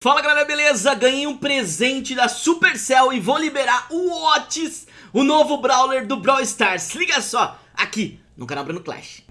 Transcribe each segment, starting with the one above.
Fala galera, beleza? Ganhei um presente da Supercell e vou liberar o Otis, o novo Brawler do Brawl Stars. Liga só, aqui no canal Bruno Clash.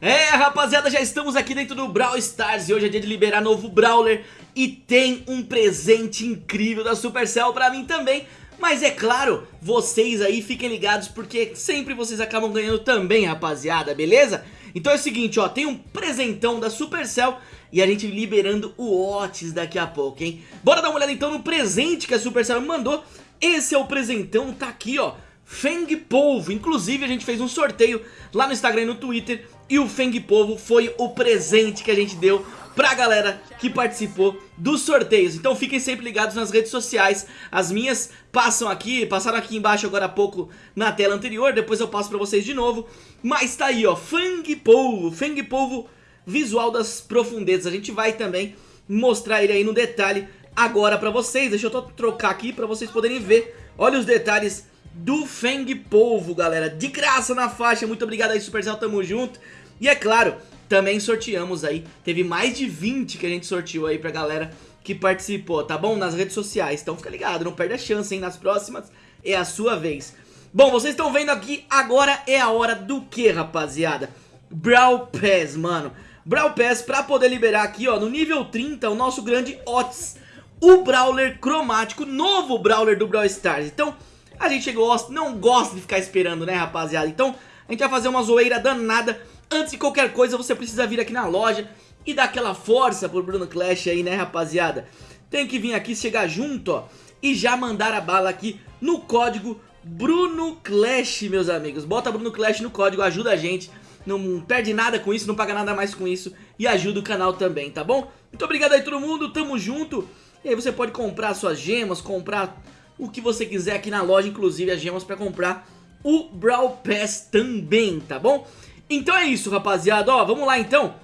É, rapaziada, já estamos aqui dentro do Brawl Stars e hoje é dia de liberar novo Brawler e tem um presente incrível da Supercell pra mim também. Mas é claro, vocês aí fiquem ligados porque sempre vocês acabam ganhando também, rapaziada, beleza? Então é o seguinte, ó, tem um presentão da Supercell e a gente liberando o Otis daqui a pouco, hein? Bora dar uma olhada então no presente que a Supercell me mandou. Esse é o presentão, tá aqui, ó. Feng Polvo, inclusive a gente fez um sorteio lá no Instagram e no Twitter e o Feng Polvo foi o presente que a gente deu pra galera que participou dos sorteios. Então fiquem sempre ligados nas redes sociais. As minhas passam aqui, passaram aqui embaixo agora há pouco na tela anterior, depois eu passo pra vocês de novo. Mas tá aí, ó, Fang Polvo, Fang Polvo visual das profundezas. A gente vai também mostrar ele aí no detalhe agora pra vocês. Deixa eu trocar aqui pra vocês poderem ver. Olha os detalhes do Feng Polvo, galera. De graça na faixa. Muito obrigado aí, Supercell, tamo junto. E é claro, também sorteamos aí, teve mais de 20 que a gente sorteou aí pra galera que participou, tá bom? Nas redes sociais, então fica ligado, não perde a chance, hein? Nas próximas é a sua vez. Bom, vocês estão vendo aqui, agora é a hora do que, rapaziada? Brawl Pass, mano. Brawl Pass pra poder liberar aqui, ó, no nível 30, o nosso grande Otis. O Brawler cromático, novo Brawler do Brawl Stars. Então, a gente gosta, não gosta de ficar esperando, né, rapaziada? Então, a gente vai fazer uma zoeira danada Antes de qualquer coisa, você precisa vir aqui na loja e dar aquela força pro Bruno Clash aí, né, rapaziada? Tem que vir aqui, chegar junto, ó, e já mandar a bala aqui no código Bruno Clash, meus amigos. Bota Bruno Clash no código, ajuda a gente. Não perde nada com isso, não paga nada mais com isso e ajuda o canal também, tá bom? Muito obrigado aí todo mundo, tamo junto. E aí você pode comprar suas gemas, comprar o que você quiser aqui na loja, inclusive as gemas pra comprar o Brawl Pass também, tá bom? Então é isso, rapaziada. Ó, vamos lá então.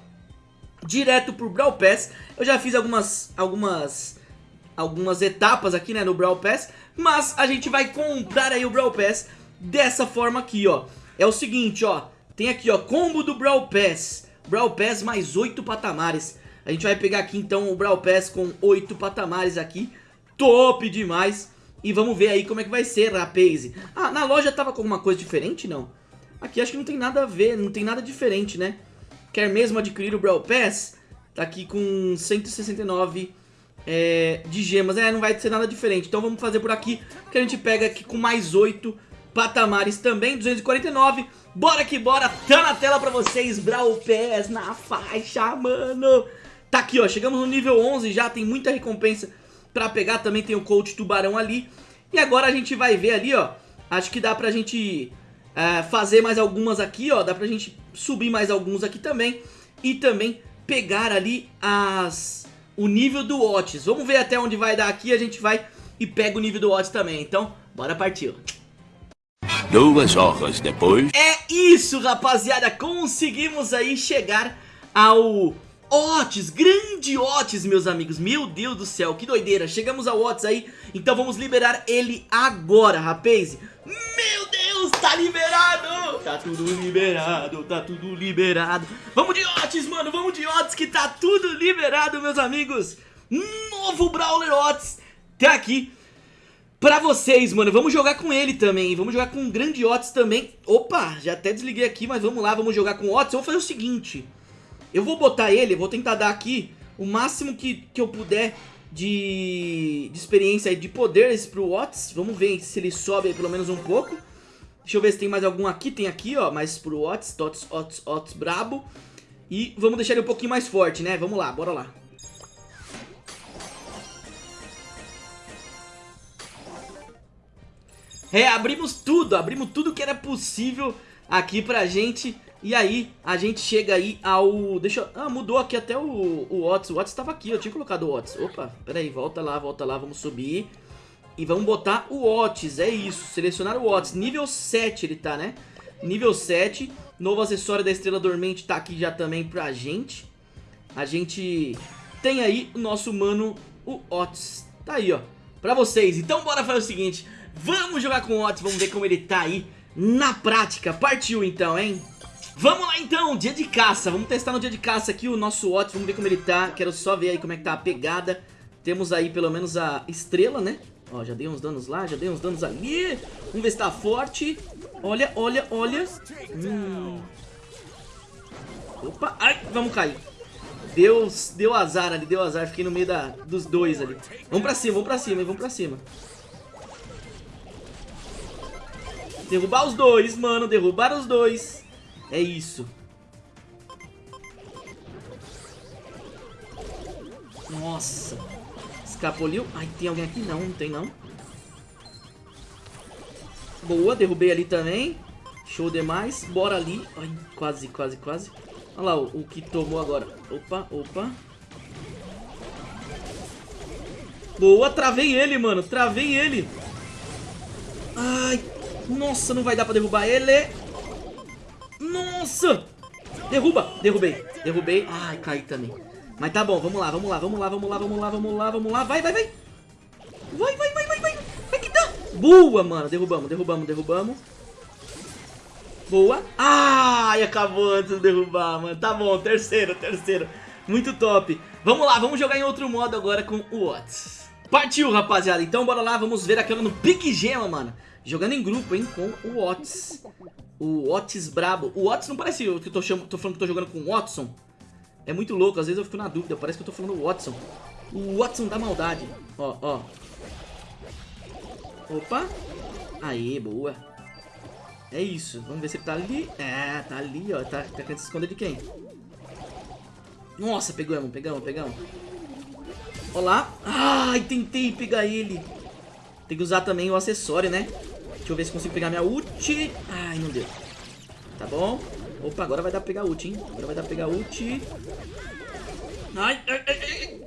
Direto pro Brawl Pass. Eu já fiz algumas, algumas, algumas etapas aqui, né, no Brawl Pass. Mas a gente vai comprar aí o Brawl Pass dessa forma aqui, ó. É o seguinte, ó. Tem aqui, ó, combo do Brawl Pass. Brawl Pass mais 8 patamares. A gente vai pegar aqui, então, o Brawl Pass com 8 patamares aqui. Top demais. E vamos ver aí como é que vai ser, rapaz. Ah, na loja tava com alguma coisa diferente, não? Aqui acho que não tem nada a ver, não tem nada diferente, né? Quer mesmo adquirir o Brawl Pass? Tá aqui com 169 é, de gemas. É, não vai ser nada diferente. Então vamos fazer por aqui, que a gente pega aqui com mais 8 patamares também, 249. Bora que bora, tá na tela pra vocês, Brawl Pass na faixa, mano. Tá aqui, ó, chegamos no nível 11 já, tem muita recompensa pra pegar. Também tem o coach tubarão ali. E agora a gente vai ver ali, ó, acho que dá pra gente é, fazer mais algumas aqui, ó. Dá pra gente subir mais alguns aqui também. E também pegar ali as o nível do Otis. Vamos ver até onde vai dar aqui. A gente vai e pega o nível do Otis também. Então, bora partir. Duas horas depois... É isso, rapaziada. Conseguimos aí chegar ao Otis, grande Otis, meus amigos. Meu Deus do céu, que doideira. Chegamos ao Otis aí, então vamos liberar ele agora, rapaz. Meu Deus, tá liberado! Tá tudo liberado, tá tudo liberado. Vamos de Otis, mano, vamos de Otis que tá tudo liberado, meus amigos. Novo Brawler Otis tá aqui pra vocês, mano. Vamos jogar com ele também, vamos jogar com um grande Otis também. Opa, já até desliguei aqui, mas vamos lá, vamos jogar com Otis. Eu vou fazer o seguinte, eu vou botar ele, vou tentar dar aqui o máximo que, que eu puder de, de experiência de poderes pro Otis. Vamos ver se ele sobe pelo menos um pouco. Deixa eu ver se tem mais algum aqui. Tem aqui, ó, mais pro Otis, Otis, Otis, Otis brabo. E vamos deixar ele um pouquinho mais forte, né? Vamos lá, bora lá. É, abrimos tudo, abrimos tudo que era possível aqui pra gente e aí, a gente chega aí ao... Deixa eu... Ah, mudou aqui até o, o Otis. O Otis estava aqui, eu tinha colocado o Otis. Opa, peraí, volta lá, volta lá, vamos subir. E vamos botar o Otis, é isso. Selecionar o Otis. Nível 7 ele tá, né? Nível 7. Novo acessório da Estrela Dormente tá aqui já também pra gente. A gente tem aí o nosso mano, o Otis. Tá aí, ó. Pra vocês. Então bora fazer o seguinte. Vamos jogar com o Otis, vamos ver como ele tá aí na prática. Partiu então, hein? Vamos lá então, dia de caça. Vamos testar no dia de caça aqui o nosso Watts. Vamos ver como ele tá. Quero só ver aí como é que tá a pegada. Temos aí pelo menos a estrela, né? Ó, já dei uns danos lá, já dei uns danos ali. Vamos ver se tá forte. Olha, olha, olha. Hum. Opa, ai, vamos cair. Deus, deu azar ali, deu azar. Fiquei no meio da, dos dois ali. Vamos pra cima, vamos pra cima, vamos pra cima. Derrubar os dois, mano. Derrubar os dois. É isso. Nossa. Escapoliu. Ai, tem alguém aqui? Não, não tem não. Boa, derrubei ali também. Show demais. Bora ali. Ai, quase, quase, quase. Olha lá o, o que tomou agora. Opa, opa. Boa, travei ele, mano. Travei ele. Ai, nossa, não vai dar pra derrubar ele. Nossa. Derruba. Derrubei. Derrubei. Ai, caí também. Mas tá bom, vamos lá, vamos lá, vamos lá, vamos lá, vamos lá, vamos lá, vamos lá. Vai, vai, vai. Vai, vai, vai, vai, vai. Vai que dá. Boa, mano. Derrubamos, derrubamos, derrubamos. Boa. Ai, acabou antes de derrubar, mano. Tá bom, terceiro, terceiro. Muito top. Vamos lá, vamos jogar em outro modo agora com o Watts. Partiu, rapaziada. Então bora lá, vamos ver aquela no Pique Gema, mano. Jogando em grupo, hein, com o Watts. O Watts brabo. O Watts não parece que eu tô, chamo, tô falando que tô jogando com o Watson. É muito louco, às vezes eu fico na dúvida. Parece que eu tô falando Watson. O Watson da maldade. Ó, ó. Opa. Aí, boa. É isso. Vamos ver se ele tá ali. É, tá ali, ó. Tá, tá querendo se esconder de quem? Nossa, pegamos, pegamos, pegamos. Olá. Ai, tentei pegar ele. Tem que usar também o acessório, né? Deixa eu ver se consigo pegar minha ult. Ai, não deu. Tá bom. Opa, agora vai dar pra pegar ult, hein? Agora vai dar pra pegar ult. Ai, ai, ai.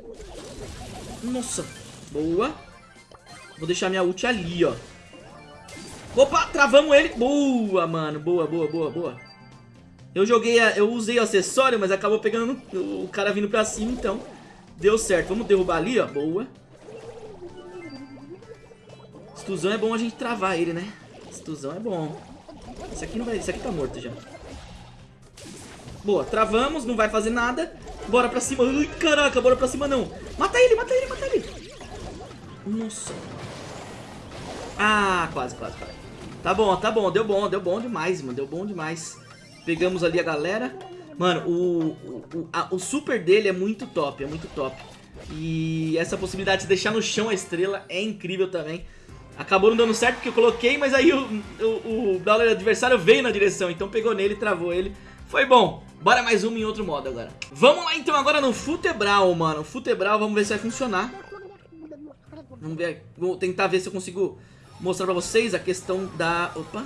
Nossa. Boa. Vou deixar minha ult ali, ó. Opa, travamos ele. Boa, mano. Boa, boa, boa, boa. Eu joguei, a, eu usei o acessório, mas acabou pegando o cara vindo pra cima, então deu certo. Vamos derrubar ali, ó. Boa. Stuzão é bom a gente travar ele, né? Stuzão é bom. Esse aqui não vai. Esse aqui tá morto já. Boa, travamos, não vai fazer nada. Bora pra cima. Ai, caraca, bora pra cima não. Mata ele, mata ele, mata ele. Nossa. Ah, quase, quase, quase. Tá bom, tá bom, deu bom, deu bom demais, mano. Deu bom demais. Pegamos ali a galera. Mano, o, o, a, o super dele é muito top, é muito top. E essa possibilidade de deixar no chão a estrela é incrível também. Acabou não dando certo porque eu coloquei, mas aí o, o, o adversário veio na direção, então pegou nele, travou ele. Foi bom. Bora mais uma em outro modo agora. Vamos lá então agora no Futebral, mano. Futebral, vamos ver se vai funcionar. Vamos ver, vou tentar ver se eu consigo mostrar pra vocês a questão da... Opa.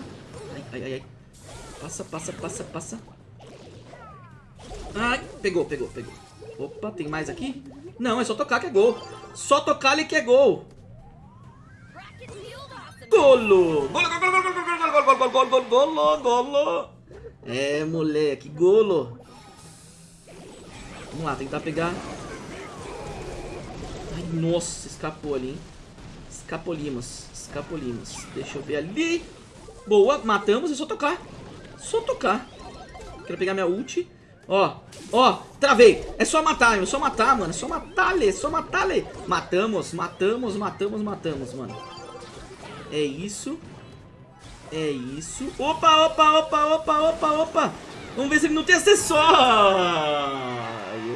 Ai, ai, ai, ai. Passa, passa, passa, passa. Ai, pegou, pegou, pegou. Opa, tem mais aqui? Não, é só tocar que é gol. Só tocar ali que é gol. Golo! Golo, golo, golo, golo, golo, golo, golo, golo, golo, golo. É, moleque, golo. Vamos lá, tentar pegar. Ai, nossa, escapou ali, hein? Escapolimos, escapolimos. Deixa eu ver ali. Boa, matamos, é só tocar. Só tocar. Quero pegar minha ult. Ó, ó, travei. É só matar, é só matar, mano. É só matar, Lê, é só matar, Lê. Matamos, matamos, matamos, matamos, mano. É isso. É isso. Opa, opa, opa, opa, opa, opa. Vamos ver se ele não tem acessório.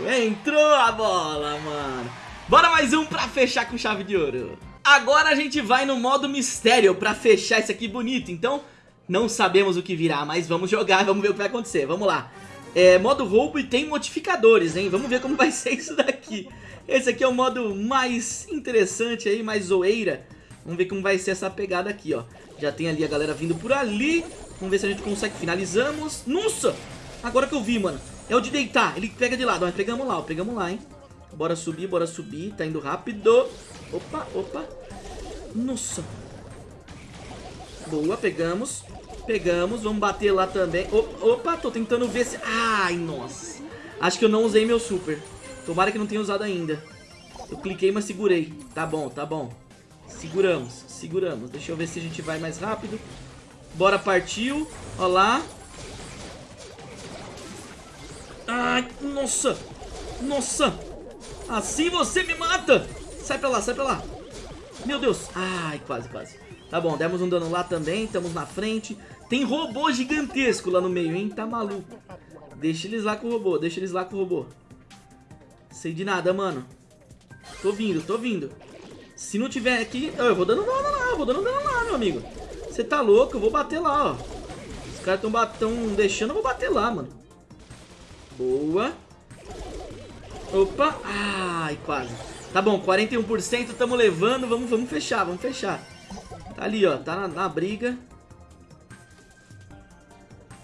Entrou a bola, mano. Bora mais um pra fechar com chave de ouro. Agora a gente vai no modo mistério pra fechar isso aqui bonito. Então, não sabemos o que virá, mas vamos jogar, vamos ver o que vai acontecer. Vamos lá. É, modo roubo e tem modificadores, hein? Vamos ver como vai ser isso daqui. Esse aqui é o modo mais interessante aí, mais zoeira. Vamos ver como vai ser essa pegada aqui, ó. Já tem ali a galera vindo por ali. Vamos ver se a gente consegue. Finalizamos. Nossa! Agora que eu vi, mano. É o de deitar. Ele pega de lado. Mas pegamos lá, ó. Pegamos lá, hein. Bora subir, bora subir. Tá indo rápido. Opa, opa. Nossa. Boa, pegamos. Pegamos, vamos bater lá também. Opa, tô tentando ver se... Ai, nossa. Acho que eu não usei meu super. Tomara que não tenha usado ainda. Eu cliquei, mas segurei. Tá bom, tá bom. Seguramos, seguramos. Deixa eu ver se a gente vai mais rápido. Bora, partiu. Ó lá. Nossa! Nossa! Assim você me mata! Sai pra lá, sai pra lá! Meu Deus! Ai, quase, quase. Tá bom, demos um dano lá também, estamos na frente. Tem robô gigantesco lá no meio, hein? Tá maluco. Deixa eles lá com o robô, deixa eles lá com o robô. Sei de nada, mano. Tô vindo, tô vindo. Se não tiver aqui... Eu vou dando dano lá, eu vou dando dano lá, meu amigo. Você tá louco? Eu vou bater lá, ó. Os caras tão, tão deixando, eu vou bater lá, mano. Boa. Opa. Ai, quase. Tá bom, 41%, tamo levando. Vamos, vamos fechar, vamos fechar. Tá ali, ó. Tá na, na briga.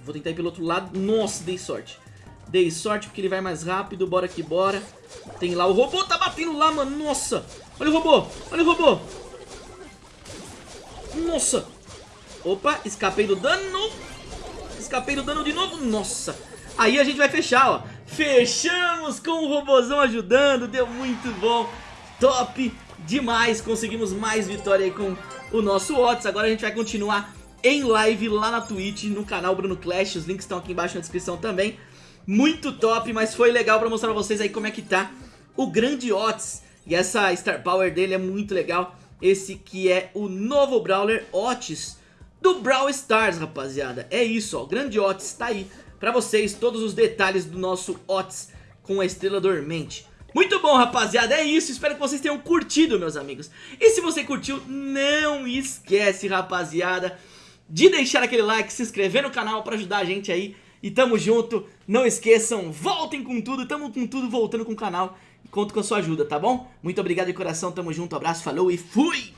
Vou tentar ir pelo outro lado. Nossa, dei sorte. Dei sorte porque ele vai mais rápido. Bora que bora. Tem lá o robô. Tá batendo lá, mano. Nossa. Olha o robô. Olha o robô. Nossa. Opa, escapei do dano. Escapei do dano de novo. Nossa. Aí a gente vai fechar, ó. Fechamos com o robôzão ajudando. Deu muito bom. Top demais. Conseguimos mais vitória aí com o nosso Otis. Agora a gente vai continuar em live lá na Twitch, no canal Bruno Clash. Os links estão aqui embaixo na descrição também. Muito top, mas foi legal pra mostrar pra vocês aí como é que tá o grande Otis. E essa Star Power dele é muito legal. Esse que é o novo Brawler Otis do Brawl Stars, rapaziada. É isso, ó. O grande Otis tá aí pra vocês. Todos os detalhes do nosso Otis com a Estrela Dormente. Muito bom, rapaziada, é isso, espero que vocês tenham curtido, meus amigos E se você curtiu, não esquece, rapaziada de deixar aquele like, se inscrever no canal pra ajudar a gente aí. E tamo junto, não esqueçam, voltem com tudo, tamo com tudo voltando com o canal. Conto com a sua ajuda, tá bom? Muito obrigado de coração, tamo junto, abraço, falou e fui!